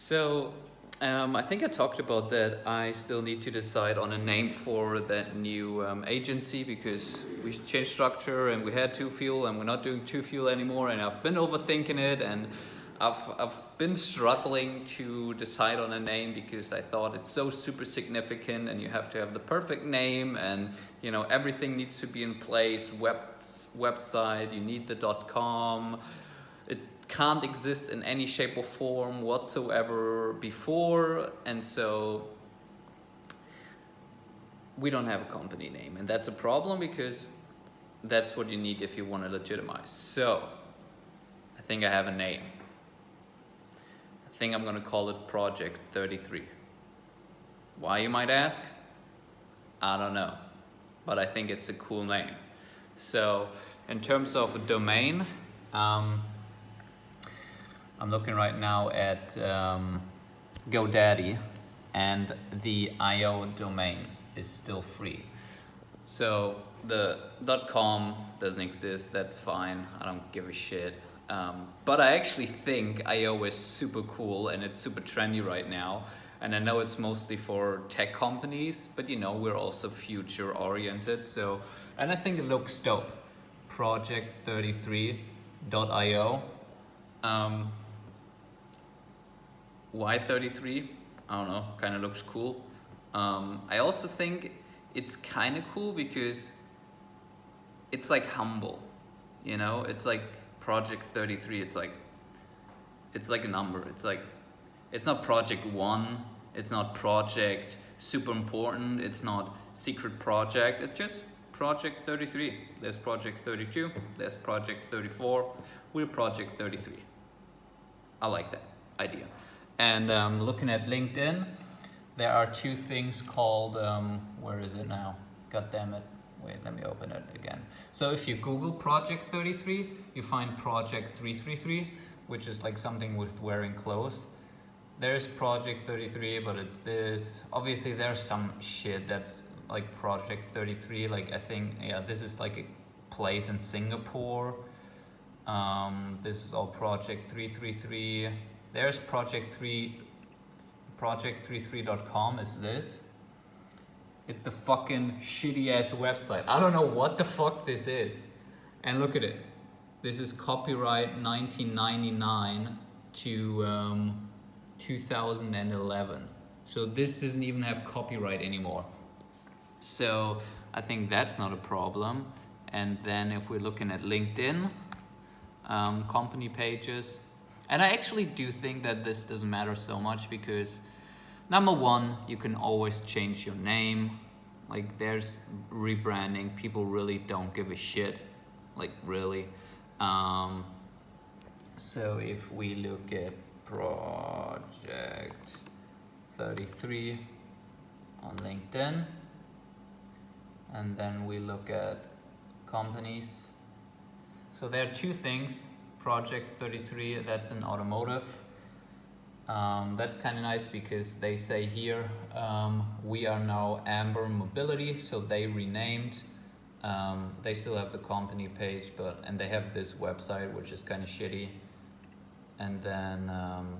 So um, I think I talked about that. I still need to decide on a name for that new um, agency because we changed structure and we had two fuel and we're not doing two fuel anymore. And I've been overthinking it and I've, I've been struggling to decide on a name because I thought it's so super significant and you have to have the perfect name and you know everything needs to be in place, web, website, you need the dot .com, it can't exist in any shape or form whatsoever before and so we don't have a company name and that's a problem because that's what you need if you want to legitimize. So I think I have a name I think I'm gonna call it Project 33. Why you might ask? I don't know, but I think it's a cool name. So in terms of a domain, um, I'm looking right now at um, GoDaddy and the IO domain is still free. So the .com doesn't exist, that's fine, I don't give a shit. Um, but I actually think IO is super cool and it's super trendy right now. And I know it's mostly for tech companies, but you know, we're also future oriented. So, and I think it looks dope. Project33.io. Um, why 33? I don't know, kind of looks cool. Um, I also think it's kind of cool because it's like humble, you know, it's like project 33 it's like it's like a number it's like it's not project one it's not project super important it's not secret project it's just project 33 there's project 32 there's project 34 we're project 33 I like that idea and um, looking at LinkedIn there are two things called um, where is it now god damn it Wait, let me open it again. So if you Google Project 33, you find Project 333, which is like something with wearing clothes. There's Project 33, but it's this. Obviously, there's some shit that's like Project 33. Like I think, yeah, this is like a place in Singapore. Um, this is all Project 333. There's Project 3, project33.com is this. It's a fucking shitty ass website. I don't know what the fuck this is. And look at it. This is copyright 1999 to um, 2011. So this doesn't even have copyright anymore. So I think that's not a problem. And then if we're looking at LinkedIn, um, company pages, and I actually do think that this doesn't matter so much because Number one, you can always change your name. Like there's rebranding, people really don't give a shit, like really. Um, so if we look at project 33 on LinkedIn, and then we look at companies. So there are two things, project 33, that's an automotive um, that's kind of nice because they say here um, we are now Amber Mobility, so they renamed. Um, they still have the company page, but and they have this website which is kind of shitty. And then um,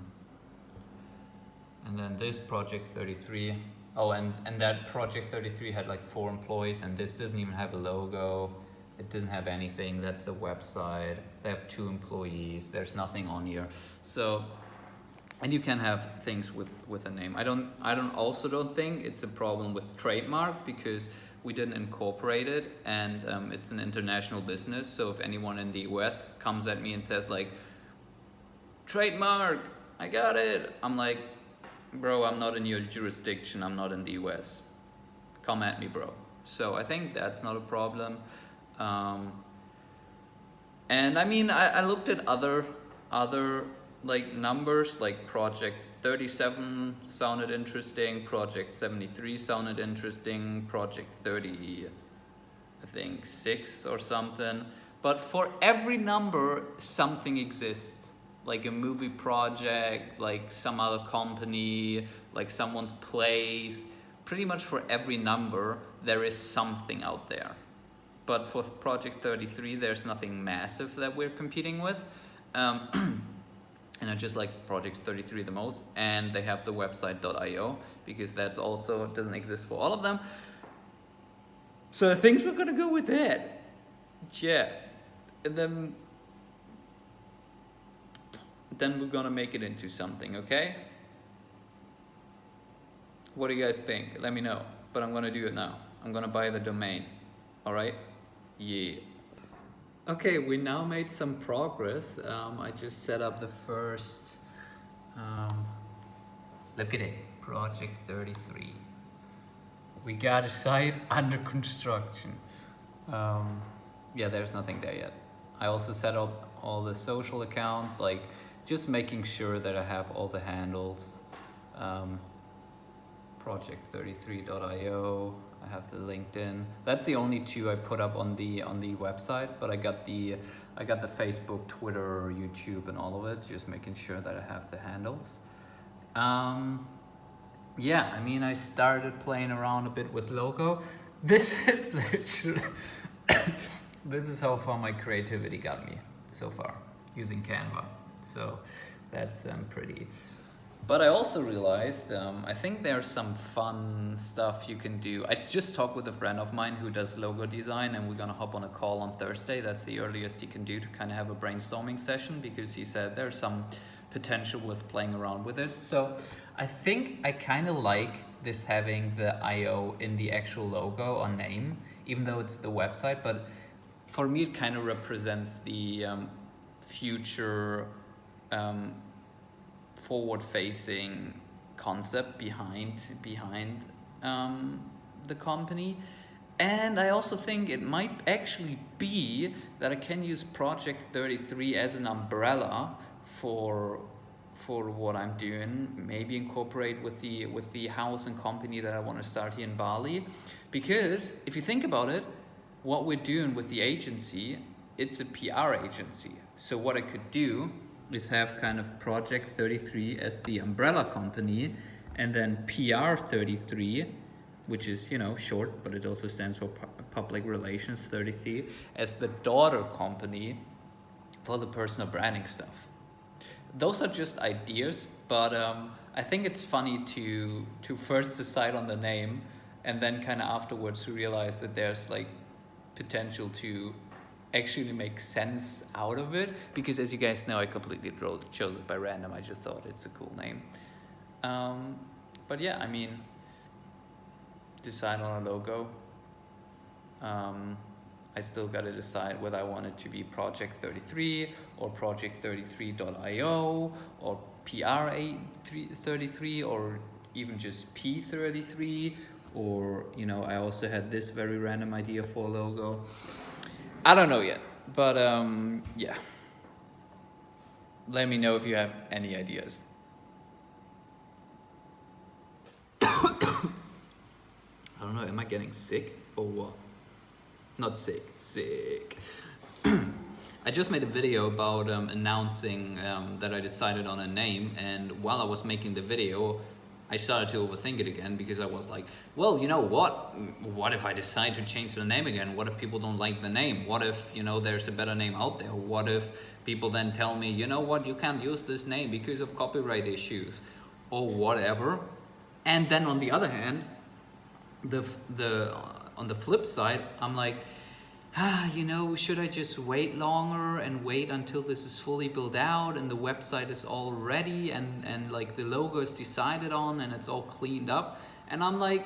and then this project 33. Oh, and and that project 33 had like four employees, and this doesn't even have a logo. It doesn't have anything. That's the website. They have two employees. There's nothing on here. So and you can have things with with a name i don't i don't also don't think it's a problem with trademark because we didn't incorporate it and um, it's an international business so if anyone in the us comes at me and says like trademark i got it i'm like bro i'm not in your jurisdiction i'm not in the us come at me bro so i think that's not a problem um, and i mean I, I looked at other other like numbers like project 37 sounded interesting project 73 sounded interesting project 30 i think 6 or something. But for every number something exists. Like a movie project like some other company like someone's place. Pretty much for every number there is something out there but for project 33 there's nothing massive that we're competing with um, and I just like Project 33 the most. And they have the website.io because that's also doesn't exist for all of them. So I think we're gonna go with that. Yeah, and then then we're gonna make it into something. Okay. What do you guys think? Let me know. But I'm gonna do it now. I'm gonna buy the domain. All right. Yeah. Okay, we now made some progress. Um, I just set up the first, um, look at it, project 33. We got a site under construction. Um, yeah, there's nothing there yet. I also set up all the social accounts, like just making sure that I have all the handles. Um, project33.io, I have the LinkedIn. That's the only two I put up on the on the website, but I got the I got the Facebook, Twitter, YouTube, and all of it. Just making sure that I have the handles. Um, yeah, I mean, I started playing around a bit with logo. This is literally this is how far my creativity got me so far using Canva. So that's um, pretty but I also realized, um, I think there's some fun stuff you can do. I just talked with a friend of mine who does logo design and we're gonna hop on a call on Thursday. That's the earliest he can do to kind of have a brainstorming session because he said there's some potential with playing around with it. So I think I kind of like this having the IO in the actual logo or name, even though it's the website, but for me it kind of represents the um, future um, forward-facing concept behind behind um, the company. And I also think it might actually be that I can use Project 33 as an umbrella for for what I'm doing, maybe incorporate with the with the house and company that I want to start here in Bali. Because if you think about it, what we're doing with the agency, it's a PR agency. So what I could do is have kind of Project 33 as the umbrella company and then PR 33 which is you know short but it also stands for public relations 33 as the daughter company for the personal branding stuff. Those are just ideas but um, I think it's funny to to first decide on the name and then kind of afterwards to realize that there's like potential to actually make sense out of it because as you guys know I completely chose it by random I just thought it's a cool name. Um, but yeah I mean decide on a logo. Um, I still got to decide whether I want it to be project 33 or project 33.io or PR33 or even just P33 or you know I also had this very random idea for a logo I don't know yet, but um, yeah. Let me know if you have any ideas. I don't know, am I getting sick or what? Not sick, sick. I just made a video about um, announcing um, that I decided on a name and while I was making the video, I started to overthink it again because I was like, well, you know what? What if I decide to change the name again? What if people don't like the name? What if, you know, there's a better name out there? What if people then tell me, you know what, you can't use this name because of copyright issues or whatever. And then on the other hand, the, the, on the flip side, I'm like, ah, you know, should I just wait longer and wait until this is fully built out and the website is all ready and, and like the logo is decided on and it's all cleaned up? And I'm like,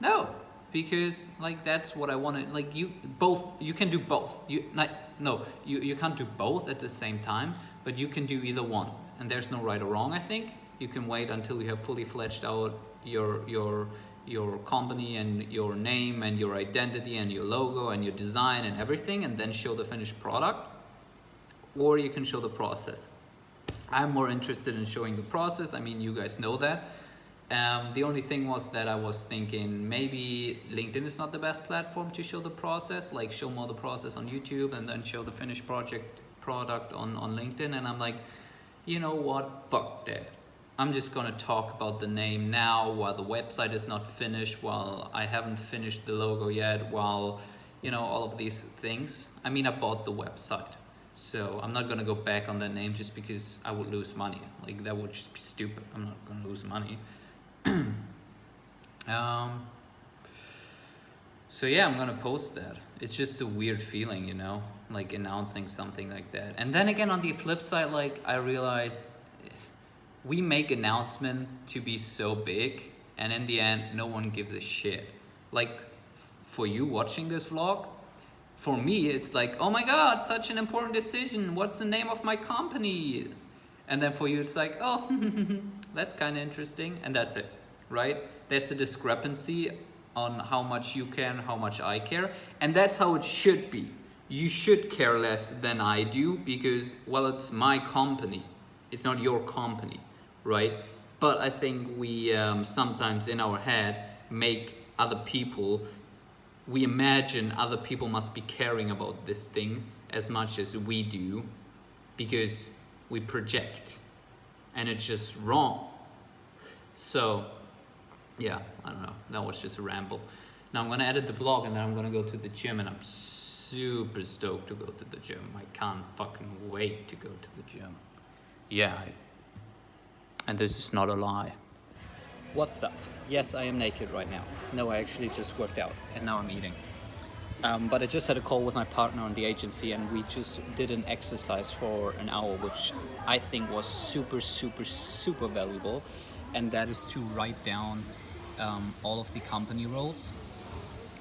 no, because like that's what I want to, like you both, you can do both. You not, No, you, you can't do both at the same time, but you can do either one. And there's no right or wrong, I think. You can wait until you have fully fledged out your, your, your company and your name and your identity and your logo and your design and everything and then show the finished product or you can show the process. I'm more interested in showing the process. I mean, you guys know that. Um, the only thing was that I was thinking maybe LinkedIn is not the best platform to show the process, like show more the process on YouTube and then show the finished project product on, on LinkedIn. And I'm like, you know what, fuck that. I'm just going to talk about the name now while the website is not finished, while I haven't finished the logo yet, while, you know, all of these things. I mean, I bought the website. So I'm not gonna go back on that name just because I would lose money. Like that would just be stupid. I'm not gonna lose money. um, so yeah, I'm gonna post that. It's just a weird feeling, you know, like announcing something like that. And then again, on the flip side, like I realize we make announcement to be so big, and in the end, no one gives a shit. Like for you watching this vlog, for me, it's like, oh my god, such an important decision. What's the name of my company? And then for you, it's like, oh, that's kind of interesting, and that's it, right? There's a discrepancy on how much you care how much I care, and that's how it should be. You should care less than I do because, well, it's my company. It's not your company, right? But I think we um, sometimes in our head make other people we imagine other people must be caring about this thing as much as we do because we project and it's just wrong. So yeah, I don't know. That was just a ramble. Now I'm gonna edit the vlog and then I'm gonna go to the gym and I'm super stoked to go to the gym. I can't fucking wait to go to the gym. Yeah, I, and this is not a lie. What's up? Yes, I am naked right now. No, I actually just worked out and now I'm eating. Um, but I just had a call with my partner on the agency and we just did an exercise for an hour, which I think was super, super, super valuable. And that is to write down um, all of the company roles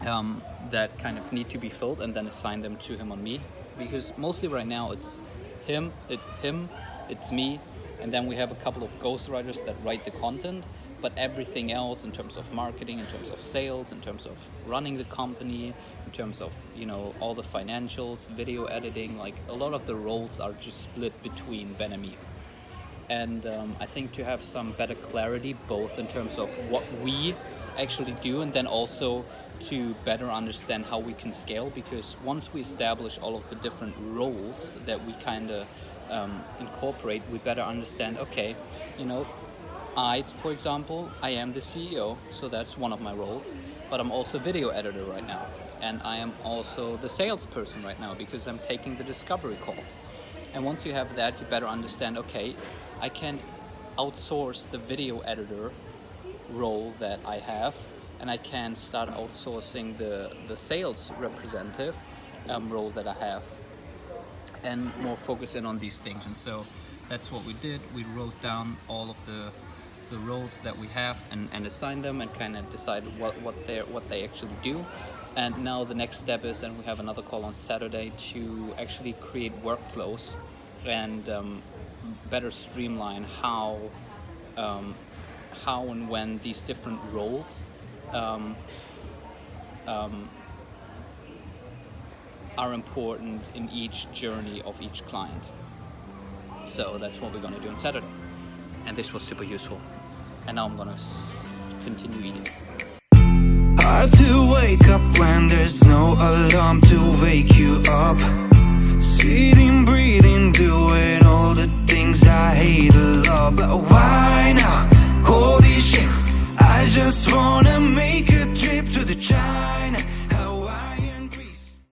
um, that kind of need to be filled and then assign them to him on me. Because mostly right now it's him, it's him, it's me, and then we have a couple of ghostwriters that write the content but everything else in terms of marketing, in terms of sales, in terms of running the company, in terms of you know all the financials, video editing, like a lot of the roles are just split between Ben and me. And um, I think to have some better clarity, both in terms of what we actually do, and then also to better understand how we can scale. Because once we establish all of the different roles that we kind of um, incorporate, we better understand. Okay, you know, I, for example, I am the CEO, so that's one of my roles, but I'm also video editor right now. And I am also the salesperson right now because I'm taking the discovery calls. And once you have that, you better understand, okay, I can outsource the video editor role that I have, and I can start outsourcing the, the sales representative um, role that I have, and more focus in on these things. And so that's what we did. We wrote down all of the the roles that we have and, and assign them and kind of decide what, what, they what they actually do. And now the next step is, and we have another call on Saturday to actually create workflows and um, better streamline how, um, how and when these different roles um, um are important in each journey of each client. So that's what we're going to do on Saturday. And this was super useful and now I'm gonna continue eating. Hard to wake up when there's no alarm to wake you up Sitting, breathing, doing all the things I hate a lot But why now? Holy shit I just wanna make a trip to the child